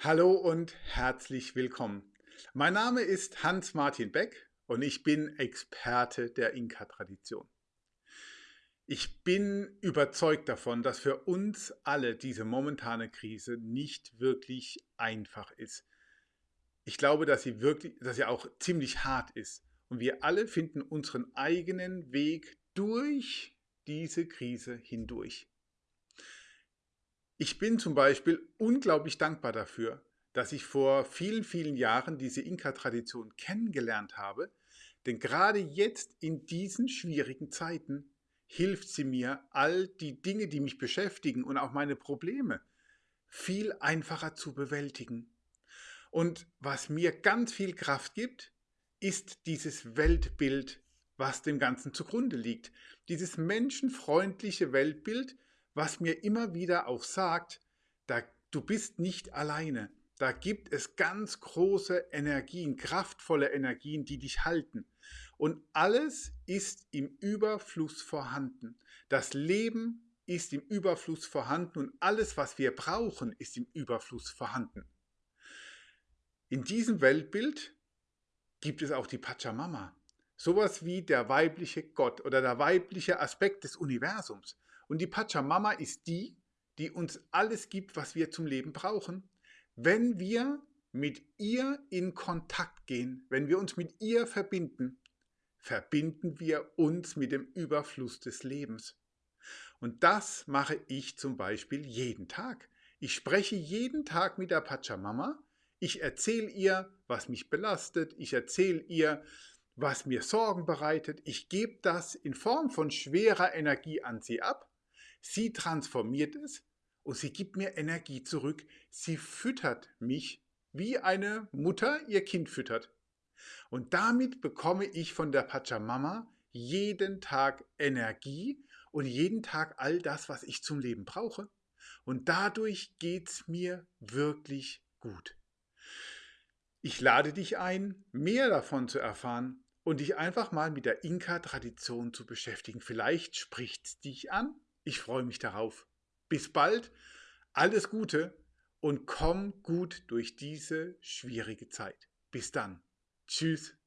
Hallo und herzlich willkommen. Mein Name ist Hans-Martin Beck und ich bin Experte der Inka-Tradition. Ich bin überzeugt davon, dass für uns alle diese momentane Krise nicht wirklich einfach ist. Ich glaube, dass sie wirklich, dass sie auch ziemlich hart ist. Und wir alle finden unseren eigenen Weg durch diese Krise hindurch. Ich bin zum Beispiel unglaublich dankbar dafür, dass ich vor vielen, vielen Jahren diese Inka-Tradition kennengelernt habe, denn gerade jetzt in diesen schwierigen Zeiten hilft sie mir, all die Dinge, die mich beschäftigen und auch meine Probleme viel einfacher zu bewältigen. Und was mir ganz viel Kraft gibt, ist dieses Weltbild, was dem Ganzen zugrunde liegt. Dieses menschenfreundliche Weltbild, was mir immer wieder auch sagt, da, du bist nicht alleine. Da gibt es ganz große Energien, kraftvolle Energien, die dich halten. Und alles ist im Überfluss vorhanden. Das Leben ist im Überfluss vorhanden und alles, was wir brauchen, ist im Überfluss vorhanden. In diesem Weltbild gibt es auch die Pachamama. Sowas wie der weibliche Gott oder der weibliche Aspekt des Universums. Und die Pachamama ist die, die uns alles gibt, was wir zum Leben brauchen. Wenn wir mit ihr in Kontakt gehen, wenn wir uns mit ihr verbinden, verbinden wir uns mit dem Überfluss des Lebens. Und das mache ich zum Beispiel jeden Tag. Ich spreche jeden Tag mit der Pachamama. Ich erzähle ihr, was mich belastet. Ich erzähle ihr, was mir Sorgen bereitet. Ich gebe das in Form von schwerer Energie an sie ab Sie transformiert es und sie gibt mir Energie zurück. Sie füttert mich, wie eine Mutter ihr Kind füttert. Und damit bekomme ich von der Pachamama jeden Tag Energie und jeden Tag all das, was ich zum Leben brauche. Und dadurch geht es mir wirklich gut. Ich lade dich ein, mehr davon zu erfahren und dich einfach mal mit der Inka-Tradition zu beschäftigen. Vielleicht spricht es dich an ich freue mich darauf. Bis bald, alles Gute und komm gut durch diese schwierige Zeit. Bis dann. Tschüss.